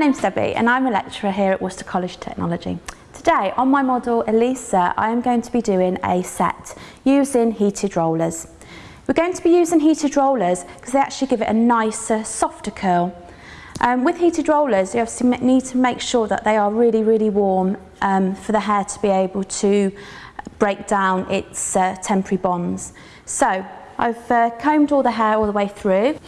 Name's Debbie and I'm a lecturer here at Worcester College of Technology. Today on my model Elisa I am going to be doing a set using heated rollers. We're going to be using heated rollers because they actually give it a nicer, softer curl. Um, with heated rollers you obviously need to make sure that they are really really warm um, for the hair to be able to break down its uh, temporary bonds. So I've uh, combed all the hair all the way through.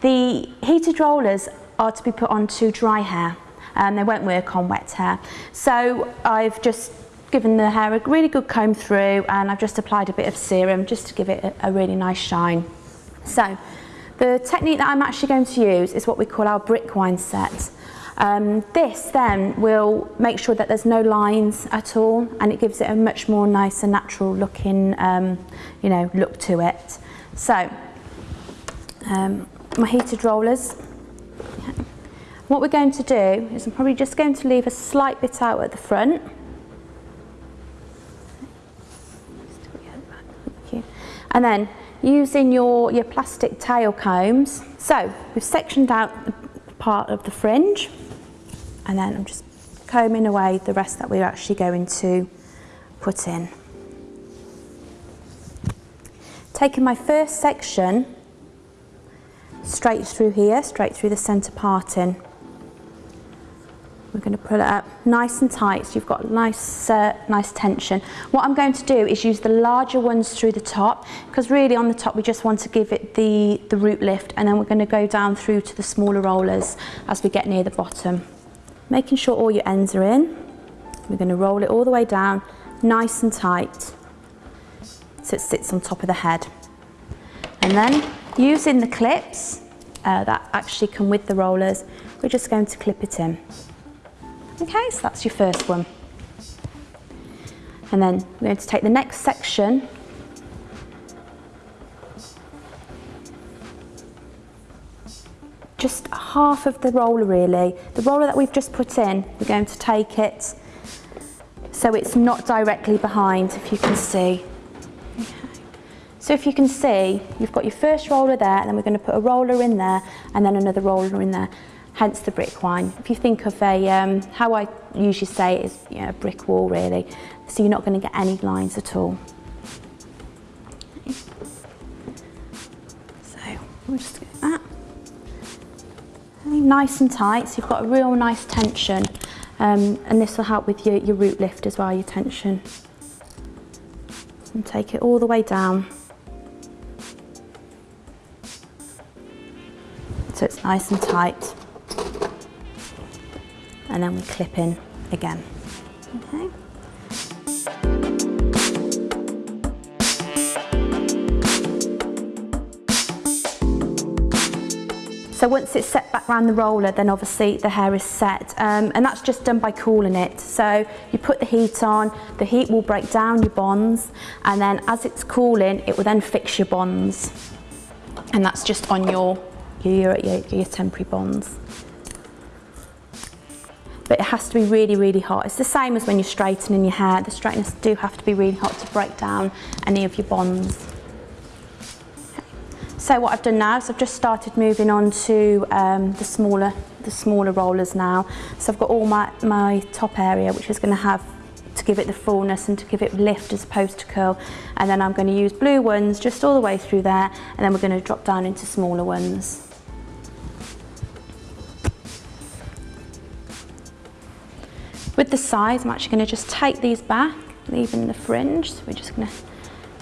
The heated rollers are to be put onto dry hair and they won't work on wet hair. So I've just given the hair a really good comb through and I've just applied a bit of serum just to give it a, a really nice shine. So the technique that I'm actually going to use is what we call our brick wind set. Um, this then will make sure that there's no lines at all and it gives it a much more nice and natural looking um, you know look to it. So um, my heated rollers what we're going to do is I'm probably just going to leave a slight bit out at the front. And then using your, your plastic tail combs. So we've sectioned out the part of the fringe and then I'm just combing away the rest that we're actually going to put in. Taking my first section straight through here, straight through the centre parting. We're going to pull it up nice and tight so you've got nice, uh, nice tension. What I'm going to do is use the larger ones through the top because really on the top we just want to give it the, the root lift and then we're going to go down through to the smaller rollers as we get near the bottom. Making sure all your ends are in. We're going to roll it all the way down nice and tight so it sits on top of the head. And then using the clips uh, that actually come with the rollers, we're just going to clip it in. Okay, so that's your first one. And then we're going to take the next section just half of the roller really. The roller that we've just put in, we're going to take it so it's not directly behind, if you can see. So if you can see, you've got your first roller there, and then we're going to put a roller in there, and then another roller in there hence the brick wind. If you think of a, um, how I usually say it is you know, a brick wall really, so you're not going to get any lines at all. So we'll just get that. Nice and tight, so you've got a real nice tension um, and this will help with your, your root lift as well, your tension. And take it all the way down. Nice and tight and then we clip in again. Okay. So once it's set back around the roller, then obviously the hair is set. Um, and that's just done by cooling it. So you put the heat on, the heat will break down your bonds, and then as it's cooling, it will then fix your bonds. And that's just on your, your, your, your temporary bonds but it has to be really, really hot. It's the same as when you're straightening your hair. The straighteners do have to be really hot to break down any of your bonds. So what I've done now is I've just started moving on to um, the smaller the smaller rollers now. So I've got all my, my top area which is going to have to give it the fullness and to give it lift as opposed to curl and then I'm going to use blue ones just all the way through there and then we're going to drop down into smaller ones. With the sides, I'm actually going to just take these back, leaving the fringe. So we're just going to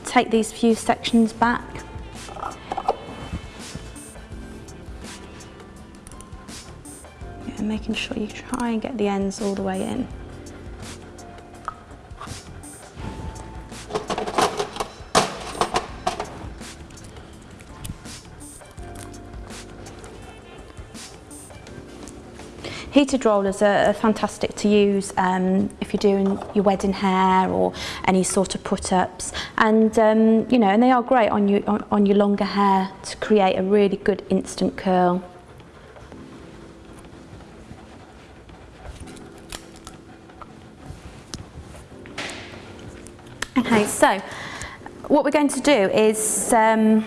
take these few sections back. Yeah, making sure you try and get the ends all the way in. Heated rollers are, fantastic to use um, if you're doing your wedding hair or any sort of put-ups and um, you know and they are great on your on, on your longer hair to create a really good instant curl. Okay, so what we're going to do is um,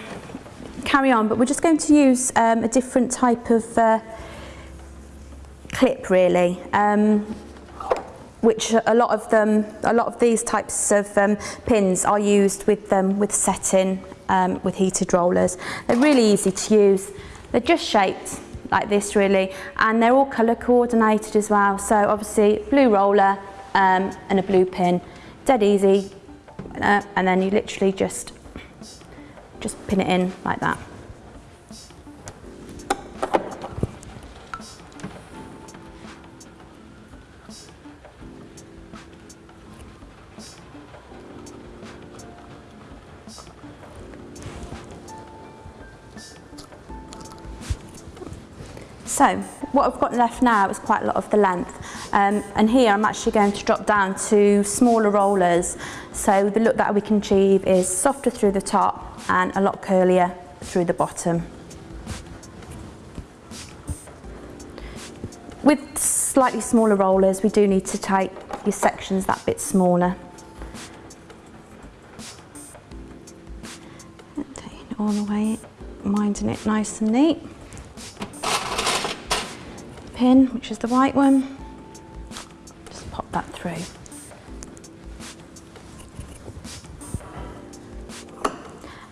carry on, but we're just going to use um, a different type of uh, clip really. Um, which a lot of them, a lot of these types of um, pins are used with them um, with setting um, with heated rollers. They're really easy to use. They're just shaped like this really, and they're all colour coordinated as well. So obviously blue roller um, and a blue pin, dead easy, uh, and then you literally just just pin it in like that. So what I've got left now is quite a lot of the length um, and here I'm actually going to drop down to smaller rollers so the look that we can achieve is softer through the top and a lot curlier through the bottom. With slightly smaller rollers we do need to take your sections that bit smaller. Taking it all the way, minding it nice and neat pin, which is the white one. Just pop that through.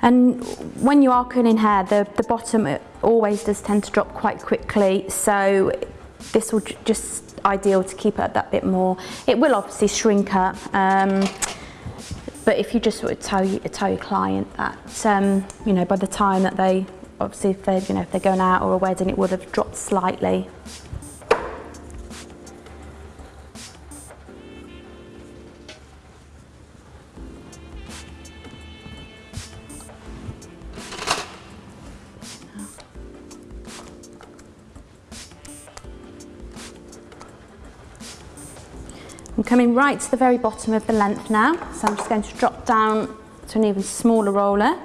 And when you are curling hair, the, the bottom always does tend to drop quite quickly. So this will just ideal to keep it that bit more. It will obviously shrink up. Um, but if you just sort of tell, you, tell your client that, um, you know, by the time that they, obviously if they're, you know, if they're going out or a wedding, it would have dropped slightly. I'm coming right to the very bottom of the length now, so I'm just going to drop down to an even smaller roller.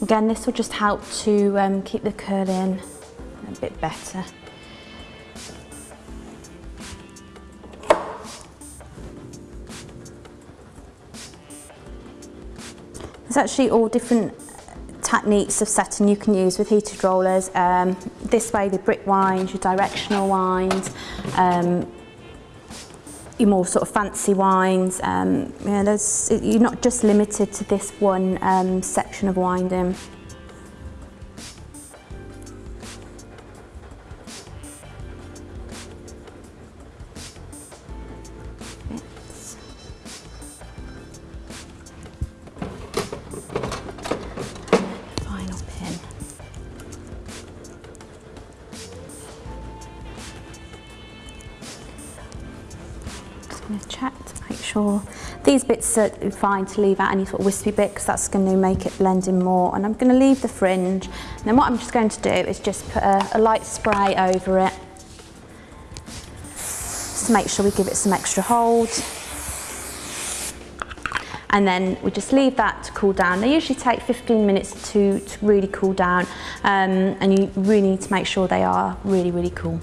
Again, this will just help to um, keep the curl in a bit better. There's actually all different techniques of setting you can use with heated rollers. Um, this way the brick winds, your directional winds, um, your more sort of fancy wines. Um, yeah, there's, you're not just limited to this one um, section of wine. Um. Sure. These bits are fine to leave out any sort of wispy bit because that's going to make it blend in more. And I'm going to leave the fringe. And then what I'm just going to do is just put a, a light spray over it. Just to make sure we give it some extra hold. And then we just leave that to cool down. They usually take 15 minutes to, to really cool down. Um, and you really need to make sure they are really, really cool.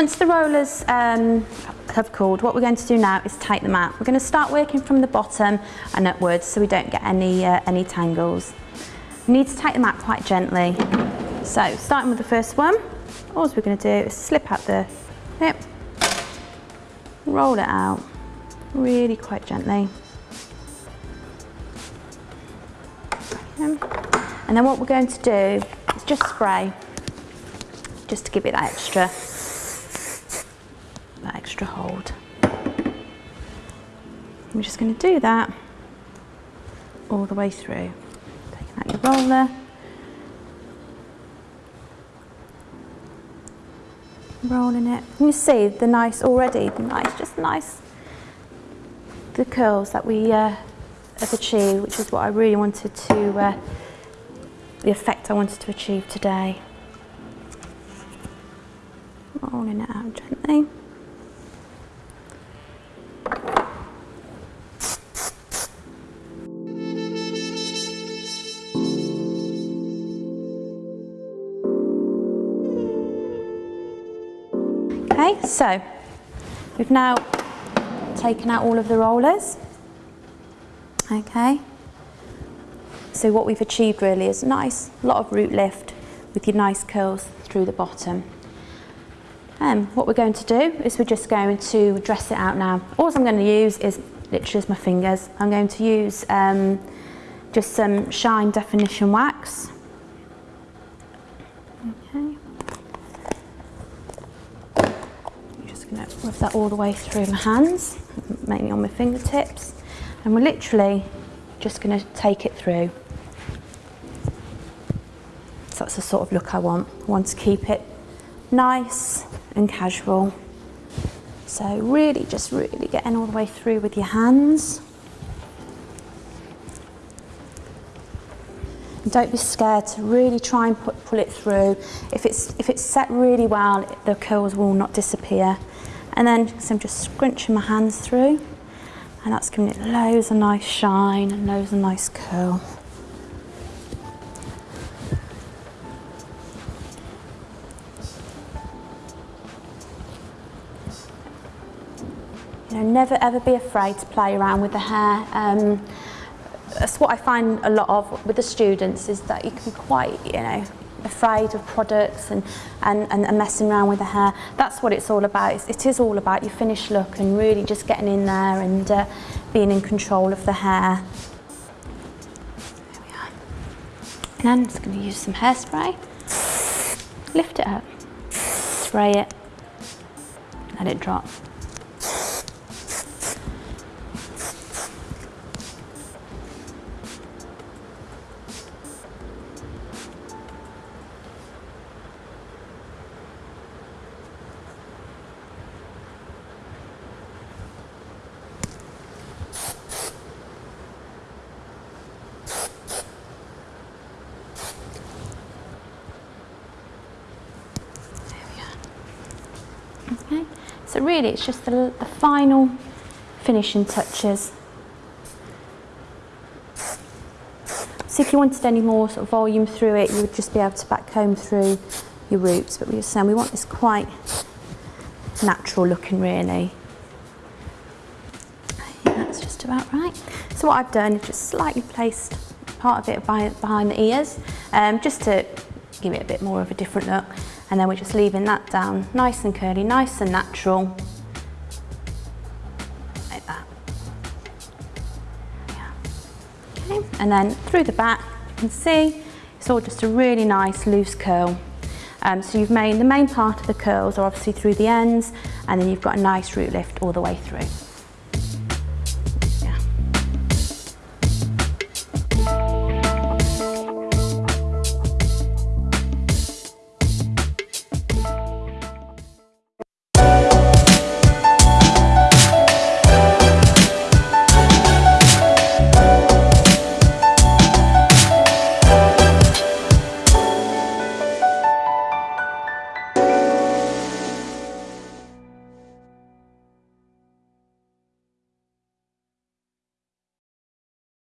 Once the rollers um, have cooled, what we're going to do now is take them out. We're going to start working from the bottom and upwards so we don't get any, uh, any tangles. We need to take them out quite gently. So starting with the first one, all we're going to do is slip out the hip, roll it out really quite gently. And then what we're going to do is just spray, just to give it that extra that extra hold. I'm just going to do that all the way through. Taking out your roller. Rolling it. And you see the nice already, the nice, just nice, the curls that we uh, have achieved, which is what I really wanted to, uh, the effect I wanted to achieve today. Rolling it out gently. So we've now taken out all of the rollers. Okay. So what we've achieved really is a nice, lot of root lift with your nice curls through the bottom. Um, what we're going to do is we're just going to dress it out now. All I'm going to use is literally my fingers. I'm going to use um, just some shine definition wax. Okay. I'm just going to rub that all the way through my hands, mainly on my fingertips. And we're literally just going to take it through. So that's the sort of look I want. I want to keep it nice and casual. So really just really getting all the way through with your hands. And don't be scared to really try and put, pull it through. If it's, if it's set really well, the curls will not disappear. And then so I'm just scrunching my hands through and that's giving it loads of nice shine and loads of nice curl. You know, never ever be afraid to play around with the hair. Um, that's what I find a lot of with the students is that you can be quite, you know, afraid of products and, and, and, messing around with the hair. That's what it's all about. It's, it is all about your finished look and really just getting in there and uh, being in control of the hair. There we are. And I'm just going to use some hairspray. Lift it up, spray it, let it drop. So really it's just the, the final finishing touches. So if you wanted any more sort of volume through it, you would just be able to back comb through your roots. But we were saying we want this quite natural looking really. that's just about right. So what I've done is just slightly placed part of it behind the ears, um, just to give it a bit more of a different look and then we're just leaving that down nice and curly, nice and natural. Like that. Yeah. Okay. And then through the back, you can see it's all just a really nice loose curl. Um, so you've made the main part of the curls are obviously through the ends and then you've got a nice root lift all the way through.